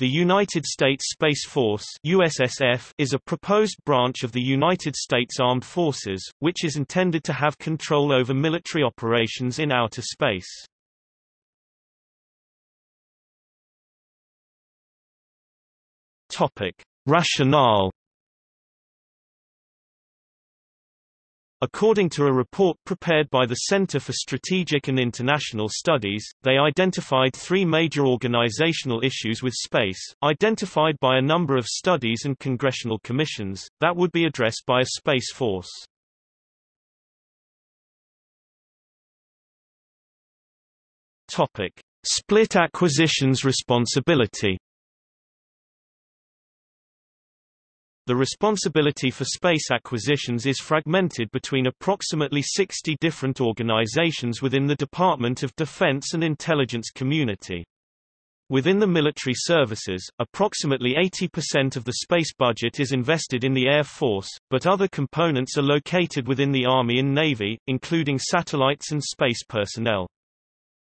The United States Space Force USSF is a proposed branch of the United States Armed Forces, which is intended to have control over military operations in outer space. Topic. Rationale According to a report prepared by the Center for Strategic and International Studies, they identified three major organizational issues with space, identified by a number of studies and congressional commissions, that would be addressed by a space force. Split acquisitions responsibility The responsibility for space acquisitions is fragmented between approximately 60 different organizations within the Department of Defense and intelligence community. Within the military services, approximately 80% of the space budget is invested in the Air Force, but other components are located within the Army and Navy, including satellites and space personnel.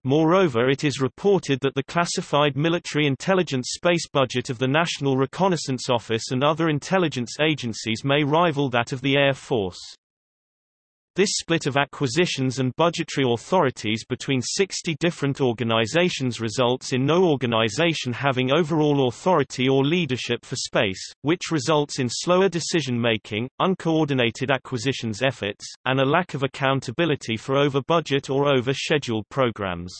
Moreover it is reported that the classified military intelligence space budget of the National Reconnaissance Office and other intelligence agencies may rival that of the Air Force. This split of acquisitions and budgetary authorities between 60 different organizations results in no organization having overall authority or leadership for space, which results in slower decision-making, uncoordinated acquisitions efforts, and a lack of accountability for over-budget or over-scheduled programs.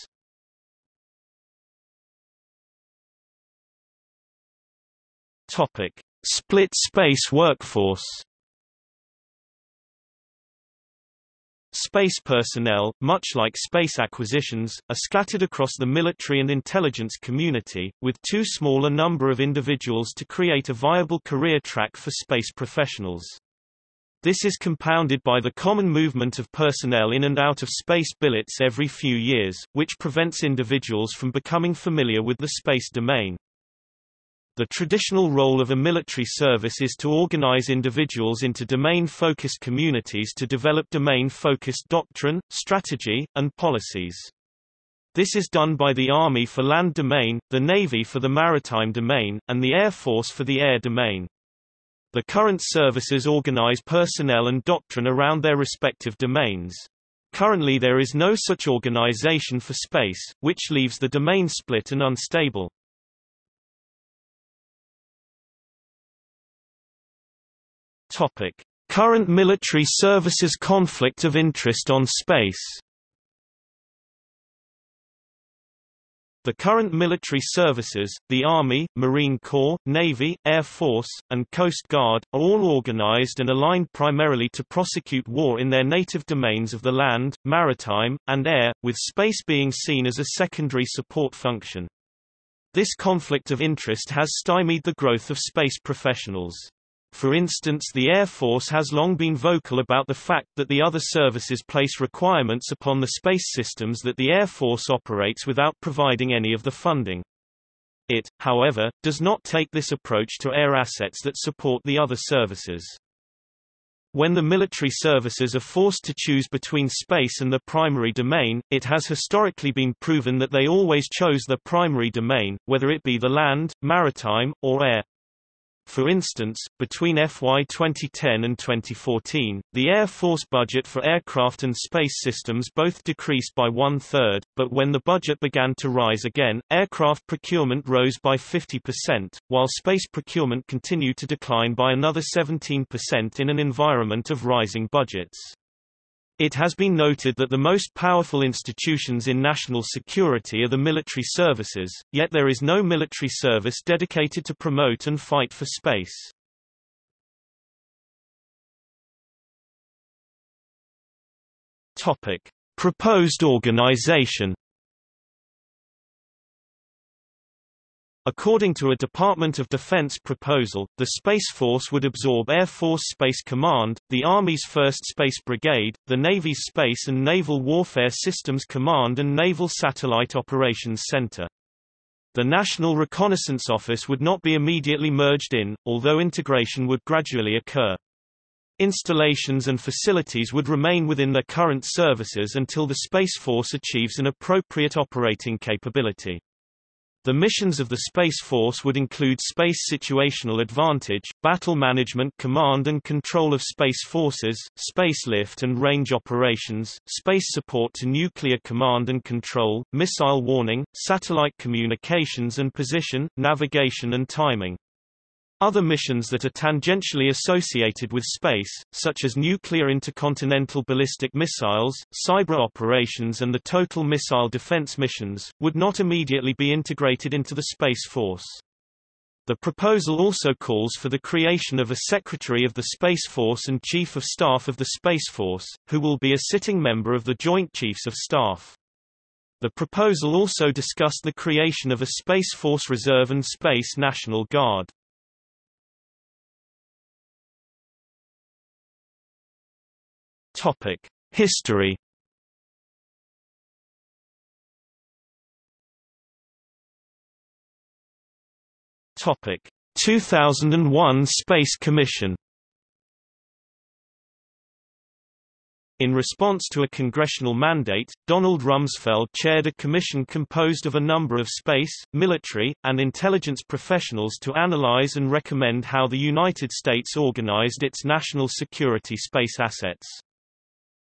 Topic: Split space workforce. Space personnel, much like space acquisitions, are scattered across the military and intelligence community, with too small a number of individuals to create a viable career track for space professionals. This is compounded by the common movement of personnel in and out of space billets every few years, which prevents individuals from becoming familiar with the space domain. The traditional role of a military service is to organize individuals into domain-focused communities to develop domain-focused doctrine, strategy, and policies. This is done by the Army for land domain, the Navy for the maritime domain, and the Air Force for the air domain. The current services organize personnel and doctrine around their respective domains. Currently there is no such organization for space, which leaves the domain split and unstable. Topic: Current military services conflict of interest on space. The current military services, the Army, Marine Corps, Navy, Air Force, and Coast Guard, are all organized and aligned primarily to prosecute war in their native domains of the land, maritime, and air, with space being seen as a secondary support function. This conflict of interest has stymied the growth of space professionals. For instance the Air Force has long been vocal about the fact that the other services place requirements upon the space systems that the Air Force operates without providing any of the funding. It, however, does not take this approach to air assets that support the other services. When the military services are forced to choose between space and the primary domain, it has historically been proven that they always chose the primary domain, whether it be the land, maritime, or air. For instance, between FY 2010 and 2014, the Air Force budget for aircraft and space systems both decreased by one-third, but when the budget began to rise again, aircraft procurement rose by 50%, while space procurement continued to decline by another 17% in an environment of rising budgets. It has been noted that the most powerful institutions in national security are the military services, yet there is no military service dedicated to promote and fight for space. Topic. Proposed organization According to a Department of Defense proposal, the Space Force would absorb Air Force Space Command, the Army's 1st Space Brigade, the Navy's Space and Naval Warfare Systems Command and Naval Satellite Operations Center. The National Reconnaissance Office would not be immediately merged in, although integration would gradually occur. Installations and facilities would remain within their current services until the Space Force achieves an appropriate operating capability. The missions of the Space Force would include space situational advantage, battle management command and control of space forces, space lift and range operations, space support to nuclear command and control, missile warning, satellite communications and position, navigation and timing. Other missions that are tangentially associated with space, such as nuclear intercontinental ballistic missiles, cyber operations and the total missile defense missions, would not immediately be integrated into the Space Force. The proposal also calls for the creation of a Secretary of the Space Force and Chief of Staff of the Space Force, who will be a sitting member of the Joint Chiefs of Staff. The proposal also discussed the creation of a Space Force Reserve and Space National Guard. Topic: History. Topic: 2001 Space Commission. In response to a congressional mandate, Donald Rumsfeld chaired a commission composed of a number of space, military, and intelligence professionals to analyze and recommend how the United States organized its national security space assets.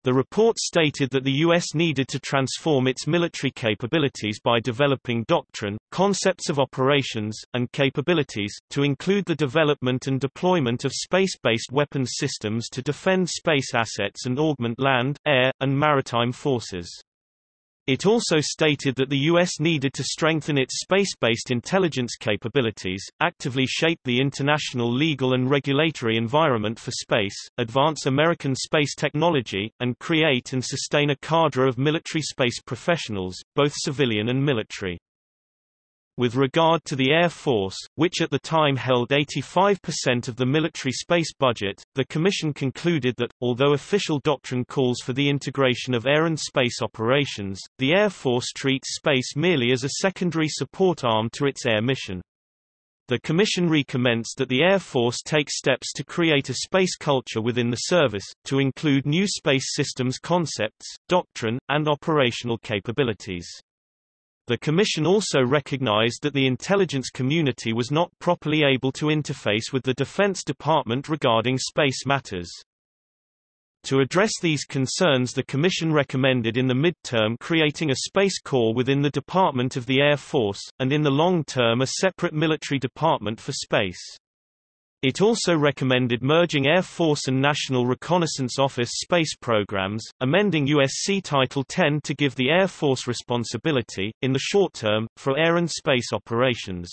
The report stated that the U.S. needed to transform its military capabilities by developing doctrine, concepts of operations, and capabilities, to include the development and deployment of space-based weapons systems to defend space assets and augment land, air, and maritime forces. It also stated that the U.S. needed to strengthen its space-based intelligence capabilities, actively shape the international legal and regulatory environment for space, advance American space technology, and create and sustain a cadre of military space professionals, both civilian and military. With regard to the Air Force, which at the time held 85% of the military space budget, the Commission concluded that, although official doctrine calls for the integration of air and space operations, the Air Force treats space merely as a secondary support arm to its air mission. The Commission recommenced that the Air Force take steps to create a space culture within the service, to include new space systems concepts, doctrine, and operational capabilities. The Commission also recognized that the intelligence community was not properly able to interface with the Defense Department regarding space matters. To address these concerns the Commission recommended in the mid-term creating a Space Corps within the Department of the Air Force, and in the long term a separate military department for space. It also recommended merging Air Force and National Reconnaissance Office space programs, amending USC Title 10 to give the Air Force responsibility, in the short term, for air and space operations.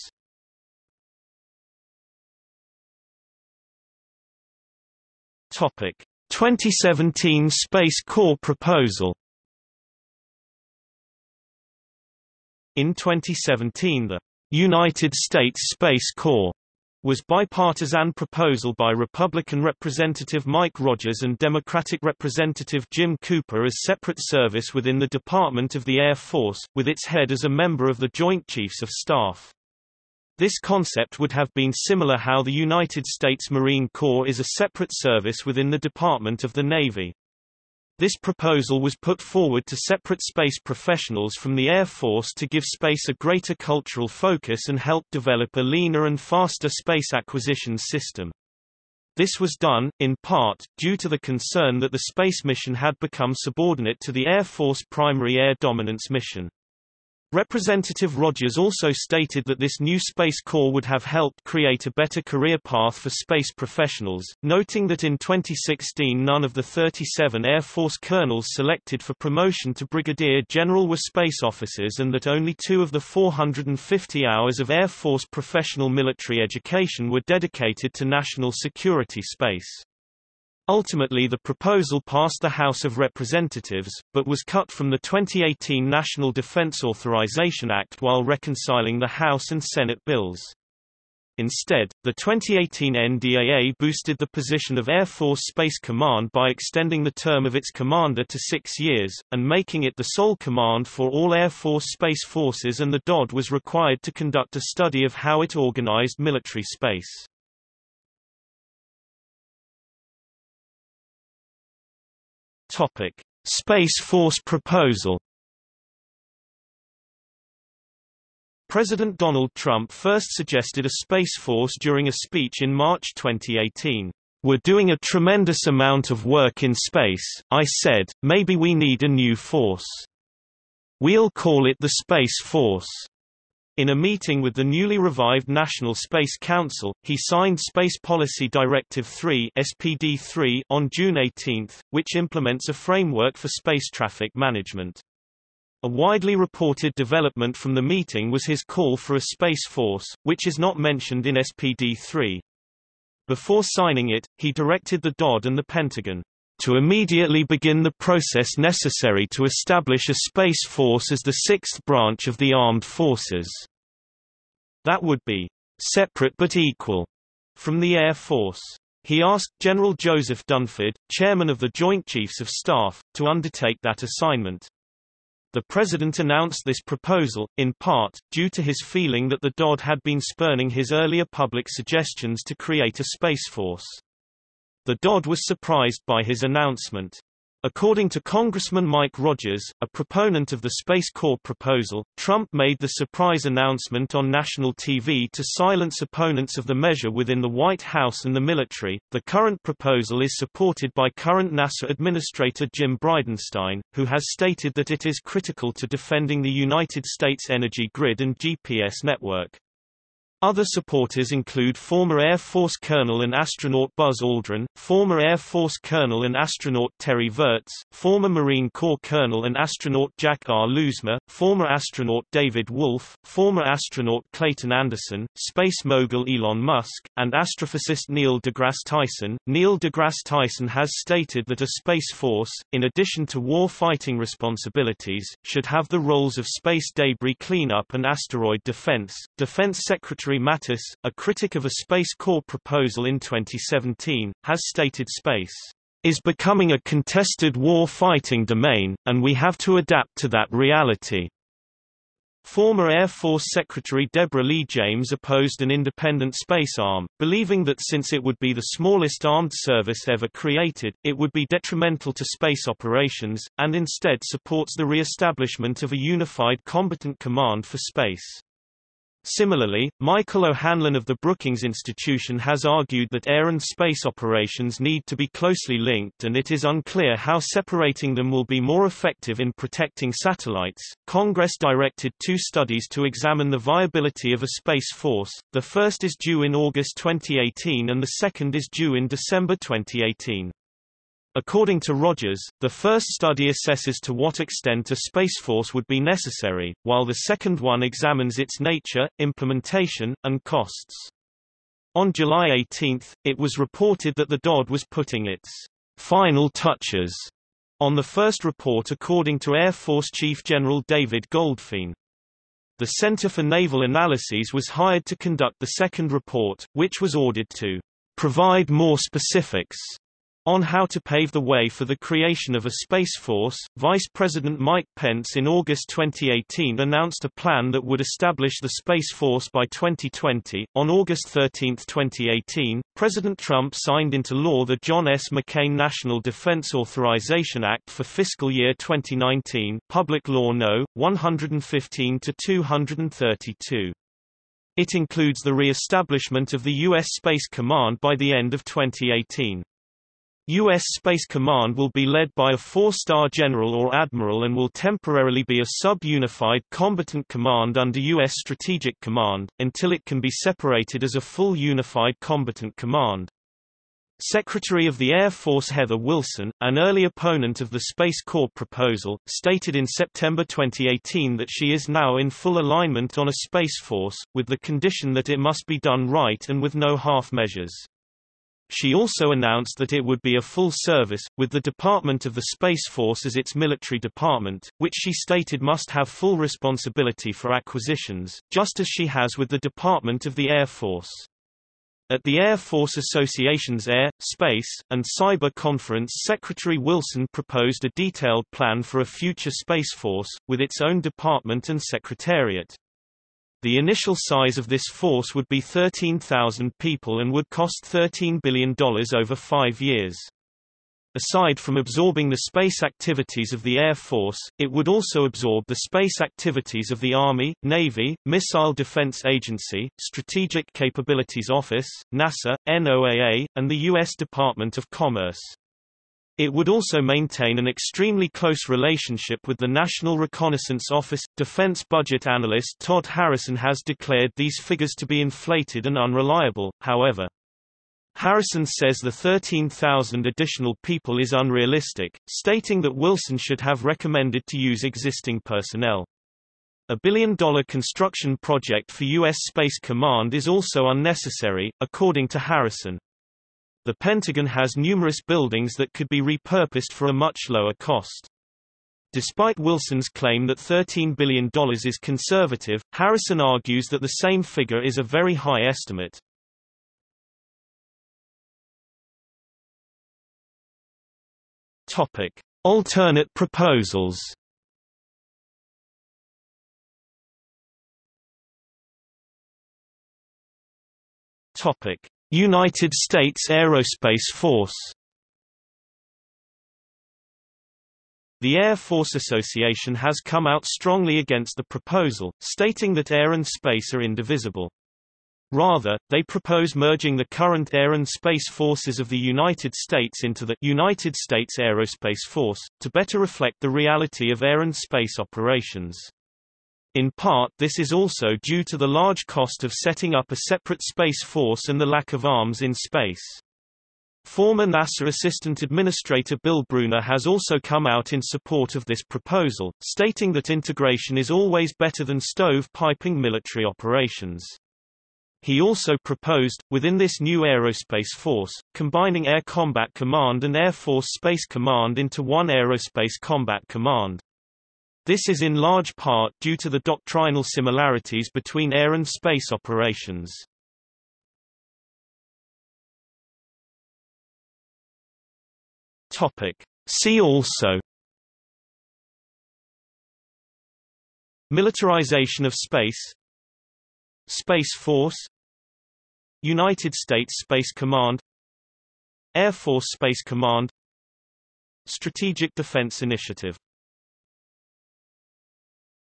Topic: 2017 Space Corps proposal. In 2017 the United States Space Corps was bipartisan proposal by Republican Representative Mike Rogers and Democratic Representative Jim Cooper as separate service within the Department of the Air Force, with its head as a member of the Joint Chiefs of Staff. This concept would have been similar how the United States Marine Corps is a separate service within the Department of the Navy. This proposal was put forward to separate space professionals from the Air Force to give space a greater cultural focus and help develop a leaner and faster space acquisition system. This was done, in part, due to the concern that the space mission had become subordinate to the Air Force primary air dominance mission. Representative Rogers also stated that this new Space Corps would have helped create a better career path for space professionals, noting that in 2016 none of the 37 Air Force colonels selected for promotion to brigadier general were space officers and that only two of the 450 hours of Air Force professional military education were dedicated to national security space. Ultimately the proposal passed the House of Representatives, but was cut from the 2018 National Defense Authorization Act while reconciling the House and Senate bills. Instead, the 2018 NDAA boosted the position of Air Force Space Command by extending the term of its commander to six years, and making it the sole command for all Air Force Space Forces and the DOD was required to conduct a study of how it organized military space. Topic: Space Force proposal. President Donald Trump first suggested a Space Force during a speech in March 2018. We're doing a tremendous amount of work in space, I said, maybe we need a new force. We'll call it the Space Force. In a meeting with the newly revived National Space Council, he signed Space Policy Directive 3 (SPD3) on June 18, which implements a framework for space traffic management. A widely reported development from the meeting was his call for a space force, which is not mentioned in SPD3. Before signing it, he directed the DOD and the Pentagon to immediately begin the process necessary to establish a space force as the sixth branch of the armed forces. That would be separate but equal from the Air Force. He asked General Joseph Dunford, chairman of the Joint Chiefs of Staff, to undertake that assignment. The president announced this proposal, in part, due to his feeling that the DOD had been spurning his earlier public suggestions to create a space force. The DOD was surprised by his announcement. According to Congressman Mike Rogers, a proponent of the Space Corps proposal, Trump made the surprise announcement on national TV to silence opponents of the measure within the White House and the military. The current proposal is supported by current NASA Administrator Jim Bridenstine, who has stated that it is critical to defending the United States energy grid and GPS network. Other supporters include former Air Force Colonel and astronaut Buzz Aldrin, former Air Force Colonel and astronaut Terry Virts, former Marine Corps Colonel and astronaut Jack R. Lousma, former astronaut David Wolf, former astronaut Clayton Anderson, space mogul Elon Musk, and astrophysicist Neil deGrasse Tyson. Neil deGrasse Tyson has stated that a space force, in addition to war-fighting responsibilities, should have the roles of space debris cleanup and asteroid defense. Defense Secretary Mattis, a critic of a Space Corps proposal in 2017, has stated space is becoming a contested war-fighting domain, and we have to adapt to that reality. Former Air Force Secretary Deborah Lee James opposed an independent space arm, believing that since it would be the smallest armed service ever created, it would be detrimental to space operations, and instead supports the re-establishment of a unified combatant command for space. Similarly, Michael O'Hanlon of the Brookings Institution has argued that air and space operations need to be closely linked and it is unclear how separating them will be more effective in protecting satellites. Congress directed two studies to examine the viability of a space force. The first is due in August 2018 and the second is due in December 2018. According to Rogers, the first study assesses to what extent a space force would be necessary, while the second one examines its nature, implementation, and costs. On July 18, it was reported that the DOD was putting its final touches on the first report according to Air Force Chief General David Goldfein. The Center for Naval Analyses was hired to conduct the second report, which was ordered to provide more specifics on how to pave the way for the creation of a Space Force, Vice President Mike Pence in August 2018 announced a plan that would establish the Space Force by 2020. On August 13, 2018, President Trump signed into law the John S. McCain National Defense Authorization Act for fiscal year 2019, Public Law No. 115 232. It includes the re-establishment of the U.S. Space Command by the end of 2018. U.S. Space Command will be led by a four-star general or admiral and will temporarily be a sub-unified combatant command under U.S. Strategic Command, until it can be separated as a full unified combatant command. Secretary of the Air Force Heather Wilson, an early opponent of the Space Corps proposal, stated in September 2018 that she is now in full alignment on a Space Force, with the condition that it must be done right and with no half measures. She also announced that it would be a full service, with the Department of the Space Force as its military department, which she stated must have full responsibility for acquisitions, just as she has with the Department of the Air Force. At the Air Force Association's Air, Space, and Cyber Conference Secretary Wilson proposed a detailed plan for a future Space Force, with its own department and secretariat. The initial size of this force would be 13,000 people and would cost $13 billion over five years. Aside from absorbing the space activities of the Air Force, it would also absorb the space activities of the Army, Navy, Missile Defense Agency, Strategic Capabilities Office, NASA, NOAA, and the U.S. Department of Commerce. It would also maintain an extremely close relationship with the National Reconnaissance Office. Defense budget analyst Todd Harrison has declared these figures to be inflated and unreliable, however. Harrison says the 13,000 additional people is unrealistic, stating that Wilson should have recommended to use existing personnel. A billion-dollar construction project for U.S. Space Command is also unnecessary, according to Harrison. The Pentagon has numerous buildings that could be repurposed for a much lower cost. Despite Wilson's claim that $13 billion is conservative, Harrison argues that the same figure is a very high estimate. Topic: Alternate proposals. Topic: United States Aerospace Force. The Air Force Association has come out strongly against the proposal, stating that air and space are indivisible. Rather, they propose merging the current Air and Space Forces of the United States into the United States Aerospace Force, to better reflect the reality of air and space operations. In part this is also due to the large cost of setting up a separate space force and the lack of arms in space. Former NASA Assistant Administrator Bill Bruner has also come out in support of this proposal, stating that integration is always better than stove-piping military operations. He also proposed, within this new aerospace force, combining Air Combat Command and Air Force Space Command into one Aerospace Combat Command. This is in large part due to the doctrinal similarities between air and space operations. See also Militarization of space Space Force United States Space Command Air Force Space Command Strategic Defense Initiative